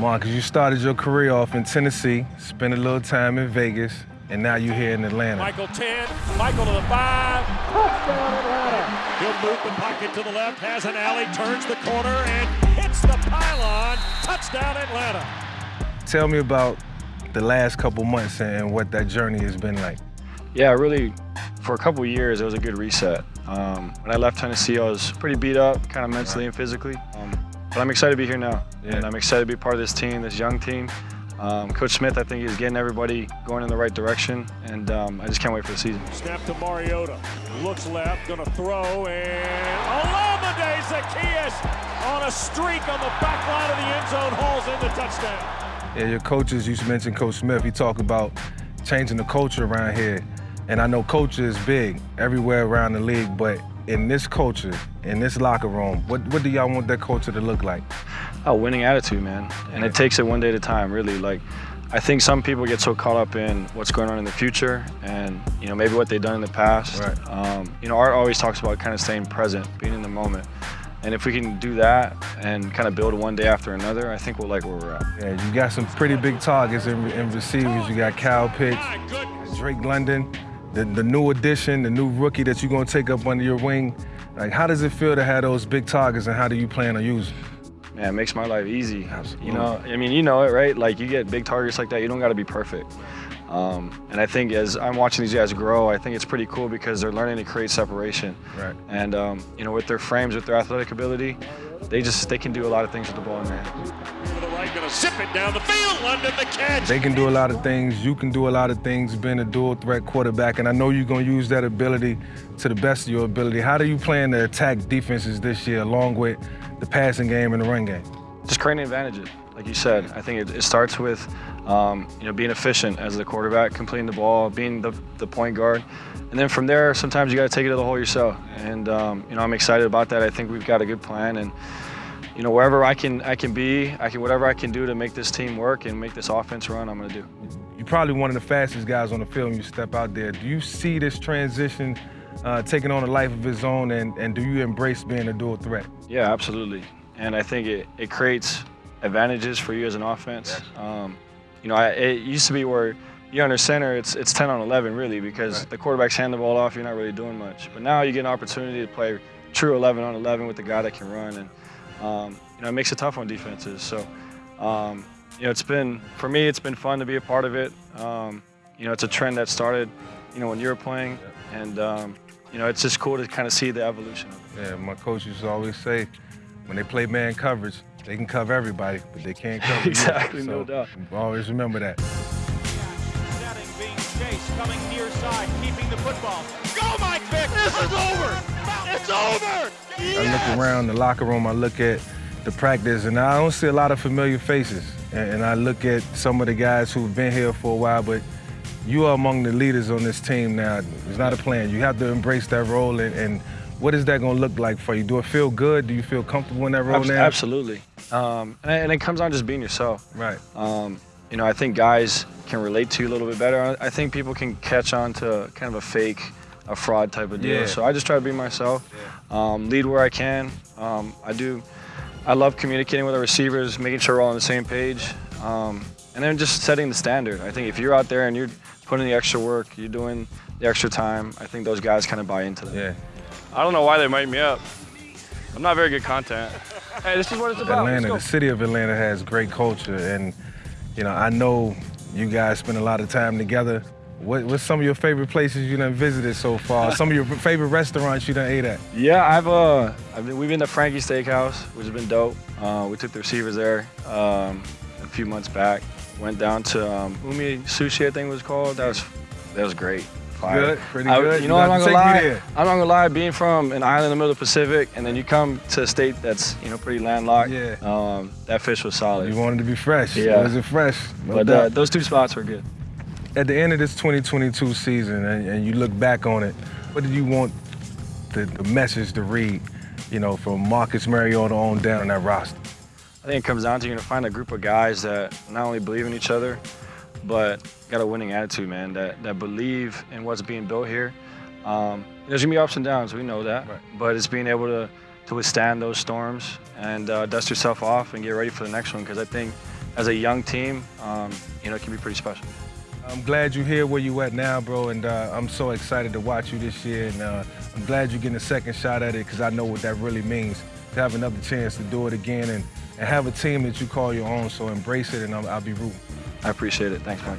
Marcus, you started your career off in Tennessee, spent a little time in Vegas, and now you're here in Atlanta. Michael 10, Michael to the 5. Touchdown Atlanta. He'll move the pocket to the left, has an alley, turns the corner, and hits the pylon. Touchdown Atlanta. Tell me about the last couple months and what that journey has been like. Yeah, really, for a couple years, it was a good reset. Um, when I left Tennessee, I was pretty beat up, kind of mentally and physically. Um, but I'm excited to be here now, yeah. and I'm excited to be part of this team, this young team. Um, Coach Smith, I think, is getting everybody going in the right direction, and um, I just can't wait for the season. Snap to Mariota. Looks left, going to throw, and Olamide Zaccheaus on a streak on the back line of the end zone, hauls in the touchdown. Yeah, your coaches, you mentioned Coach Smith, he talked about changing the culture around here. And I know culture is big everywhere around the league, but in this culture, in this locker room, what, what do y'all want that culture to look like? A winning attitude, man. And it takes it one day at a time, really. Like, I think some people get so caught up in what's going on in the future and, you know, maybe what they've done in the past. Right. Um, you know, Art always talks about kind of staying present, being in the moment. And if we can do that and kind of build one day after another, I think we'll like where we're at. Yeah, you got some pretty big targets in, in receivers. You got Kyle Pitts, Drake London the, the new addition, the new rookie that you're going to take up under your wing. Like, how does it feel to have those big targets, and how do you plan on using? Man, it makes my life easy. Absolutely. You know, I mean, you know it, right? Like, you get big targets like that, you don't got to be perfect. Um, and I think as I'm watching these guys grow, I think it's pretty cool because they're learning to create separation. Right. And um, you know, with their frames, with their athletic ability, they just they can do a lot of things with the ball in their hand. Right, gonna zip it down the field, London the catch. They can do a lot of things. You can do a lot of things being a dual threat quarterback, and I know you're gonna use that ability to the best of your ability. How do you plan to attack defenses this year, along with the passing game and the run game? Just creating advantages, like you said. I think it, it starts with um, you know being efficient as the quarterback, completing the ball, being the, the point guard, and then from there, sometimes you got to take it to the hole yourself. And um, you know, I'm excited about that. I think we've got a good plan, and you know, wherever I can, I can be, I can whatever I can do to make this team work and make this offense run, I'm going to do. You're probably one of the fastest guys on the field when you step out there. Do you see this transition uh, taking on a life of its own, and, and do you embrace being a dual threat? Yeah, absolutely. And I think it, it creates advantages for you as an offense. Um, you know, I, it used to be where you're under center, it's it's 10 on 11 really because right. the quarterbacks hand the ball off, you're not really doing much. But now you get an opportunity to play true 11 on 11 with the guy that can run, and um, you know it makes it tough on defenses. So, um, you know, it's been for me, it's been fun to be a part of it. Um, you know, it's a trend that started, you know, when you were playing, and um, you know, it's just cool to kind of see the evolution. Yeah, my coach used to always say, when they play man coverage, they can cover everybody, but they can't cover exactly, you. no doubt. Always remember that. Setting, being chased, coming near side, keeping the football. Go, Mike Vick! This is over! It's over! I look around the locker room, I look at the practice, and I don't see a lot of familiar faces. And, and I look at some of the guys who've been here for a while, but you are among the leaders on this team now. It's not a plan. You have to embrace that role and, and what is that going to look like for you? Do it feel good? Do you feel comfortable in that role now? Absolutely. Um, and, it comes on just being yourself. Right. Um, you know, I think guys can relate to you a little bit better. I think people can catch on to kind of a fake, a fraud type of deal. Yeah. So I just try to be myself, um, lead where I can. Um, I do. I love communicating with our receivers, making sure we're all on the same page, um, and then just setting the standard. I think if you're out there and you're putting the extra work, you're doing the extra time, I think those guys kind of buy into that. Yeah. I don't know why they mic me up. I'm not very good content. Hey, this is what it's about. Atlanta, the city of Atlanta has great culture, and you know I know you guys spend a lot of time together. What, what's some of your favorite places you done visited so far? some of your favorite restaurants you done ate at? Yeah, I've uh, I've been, we've been to Frankie's Steakhouse, which has been dope. Uh, we took the receivers there um, a few months back. Went down to um, Umi Sushi, I think it was called. That was that was great. Fire. Good, pretty I- good. you know, I'm not gonna lie. I'm not gonna lie. Being from an island in the middle of the Pacific, and then you come to a state that's you know pretty landlocked. Yeah. Um, that fish was solid. You wanted to be fresh. Yeah. Was it fresh? No but uh, those two spots were good. At the end of this 2022 season, and, and you look back on it, what did you want the, the message to read? You know, from Marcus Mariota on down in that roster. I think it comes down to you to find a group of guys that not only believe in each other, but got a winning attitude, man. That that believe in what's being built here. Um, there's gonna be ups and downs, we know that, Right. but it's being able to to withstand those storms and uh, dust yourself off and get ready for the next one. Because I think as a young team, um, you know, it can be pretty special. I'm glad you're here where you at now, bro, and uh, I'm so excited to watch you this year, and uh, I'm glad you're getting a second shot at it because I know what that really means to have another chance to do it again and, and have a team that you call your own. So embrace it, and I'll, I'll be rooting. I appreciate it. Thanks, Mike.